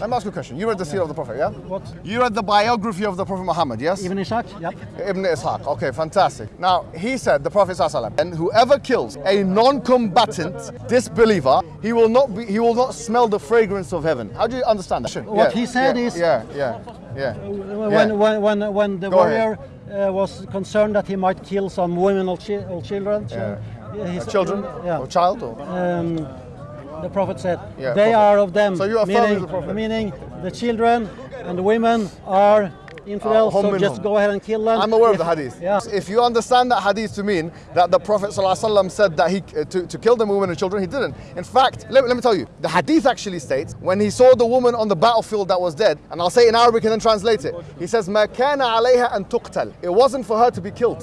Let me ask you a question. You read the seerah of the Prophet, yeah? What? You read the biography of the Prophet Muhammad, yes? Ibn Ishaq? Yep. Ibn Ishaq. Okay, fantastic. Now, he said, the Prophet ﷺ, and whoever kills a non-combatant disbeliever, he will not be, he will not smell the fragrance of heaven. How do you understand that? What Yeah, he said yeah, is- Yeah, yeah, yeah. When, when, when, when the Go warrior uh, was concerned that he might kill some women or, chi- or children, Yeah. he Uh, children yeah. or child or um, the prophet said, Yeah, they prophet. are of them. So you affirm meaning, the prophet? meaning the children and the women are infidels, Uh, so just go ahead and kill them. I'm aware of the hadith. Yeah. If you understand that hadith to mean that the Prophet ﷺ said that he uh, to, to kill the women and children, he didn't. In fact, let, let me tell you, the hadith actually states when he saw the woman on the battlefield that was dead, and I'll say it in Arabic and then translate it. He says, "Ma kana alayha an tuqtal." It wasn't for her to be killed.